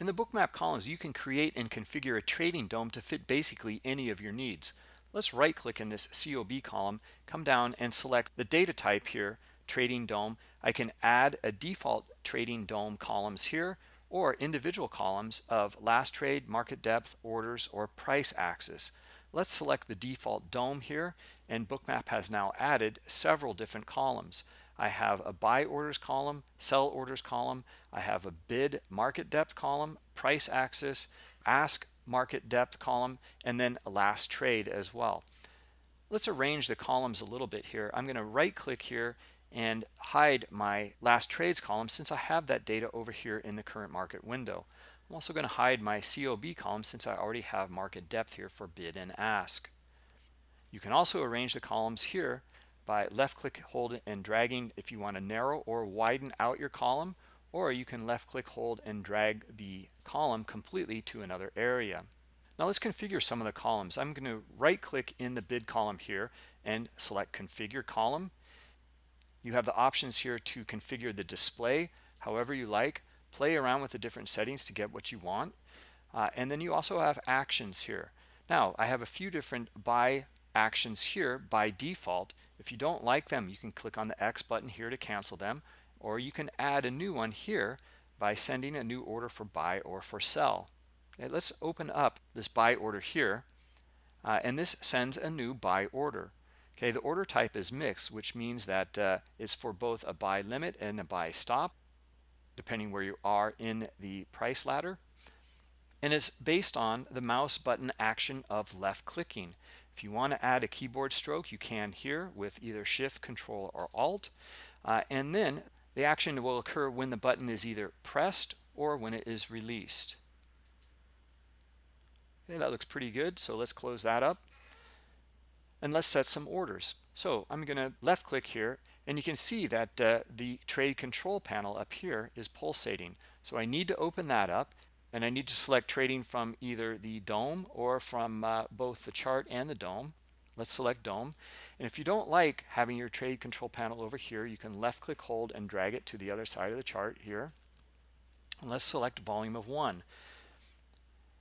In the bookmap columns, you can create and configure a trading DOM to fit basically any of your needs. Let's right click in this COB column, come down and select the data type here, trading DOM. I can add a default trading DOM columns here or individual columns of last trade, market depth, orders, or price axis. Let's select the default DOM here and Bookmap has now added several different columns. I have a buy orders column, sell orders column. I have a bid market depth column, price axis, ask market depth column, and then last trade as well. Let's arrange the columns a little bit here. I'm going to right click here and hide my last trades column since I have that data over here in the current market window. I'm also going to hide my COB column since I already have market depth here for bid and ask. You can also arrange the columns here by left click hold and dragging if you want to narrow or widen out your column or you can left click hold and drag the column completely to another area. Now let's configure some of the columns. I'm going to right click in the bid column here and select configure column. You have the options here to configure the display however you like play around with the different settings to get what you want uh, and then you also have actions here now i have a few different buy actions here by default. If you don't like them, you can click on the X button here to cancel them, or you can add a new one here by sending a new order for buy or for sell. Okay, let's open up this buy order here, uh, and this sends a new buy order. Okay, the order type is mixed, which means that uh, it's for both a buy limit and a buy stop, depending where you are in the price ladder. And it's based on the mouse button action of left clicking. If you want to add a keyboard stroke, you can here with either Shift, Control, or Alt. Uh, and then the action will occur when the button is either pressed or when it is released. Okay, that looks pretty good. So let's close that up. And let's set some orders. So I'm going to left click here and you can see that uh, the trade control panel up here is pulsating. So I need to open that up and I need to select trading from either the DOM or from uh, both the chart and the DOM. Let's select DOM. And if you don't like having your trade control panel over here, you can left click hold and drag it to the other side of the chart here. And let's select volume of one.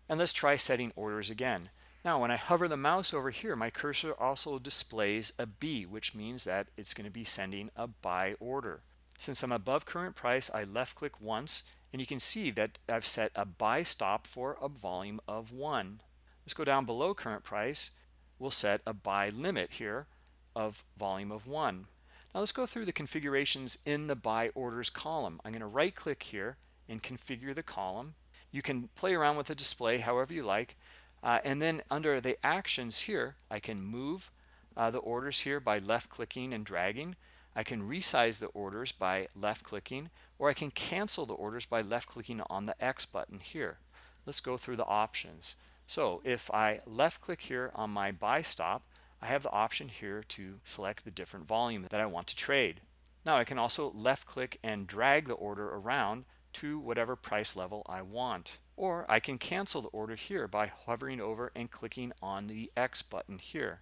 And let's try setting orders again. Now, when I hover the mouse over here, my cursor also displays a B, which means that it's going to be sending a buy order. Since I'm above current price, I left click once and you can see that I've set a buy stop for a volume of one. Let's go down below current price. We'll set a buy limit here of volume of one. Now let's go through the configurations in the buy orders column. I'm going to right click here and configure the column. You can play around with the display however you like. Uh, and then under the actions here, I can move uh, the orders here by left clicking and dragging. I can resize the orders by left clicking or I can cancel the orders by left clicking on the X button here. Let's go through the options. So if I left click here on my buy stop, I have the option here to select the different volume that I want to trade. Now I can also left click and drag the order around to whatever price level I want. Or I can cancel the order here by hovering over and clicking on the X button here.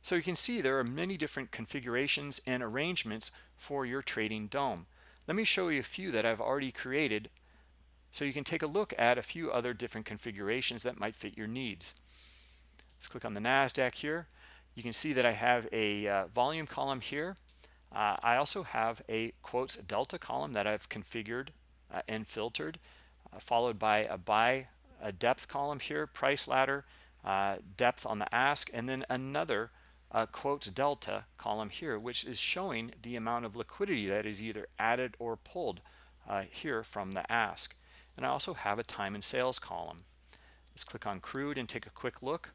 So you can see there are many different configurations and arrangements for your trading DOM. Let me show you a few that I've already created so you can take a look at a few other different configurations that might fit your needs. Let's click on the NASDAQ here. You can see that I have a uh, volume column here. Uh, I also have a quotes delta column that I've configured uh, and filtered, uh, followed by a buy a depth column here, price ladder, uh, depth on the ask, and then another uh, quotes delta column here, which is showing the amount of liquidity that is either added or pulled uh, here from the ask. And I also have a time and sales column. Let's click on crude and take a quick look.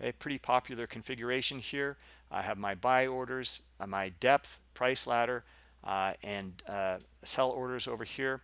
A pretty popular configuration here. I have my buy orders, uh, my depth, price ladder, uh, and uh, sell orders over here,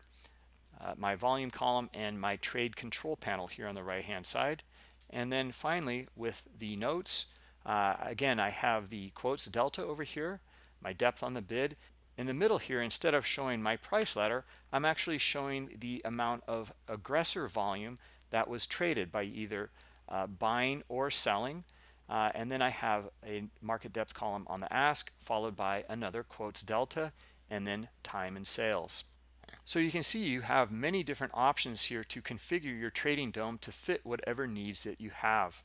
uh, my volume column, and my trade control panel here on the right hand side. And then finally, with the notes, uh, again, I have the quotes delta over here, my depth on the bid. In the middle here, instead of showing my price ladder, I'm actually showing the amount of aggressor volume that was traded by either uh, buying or selling. Uh, and then I have a market depth column on the ask, followed by another quotes delta, and then time and sales. So you can see you have many different options here to configure your trading DOM to fit whatever needs that you have.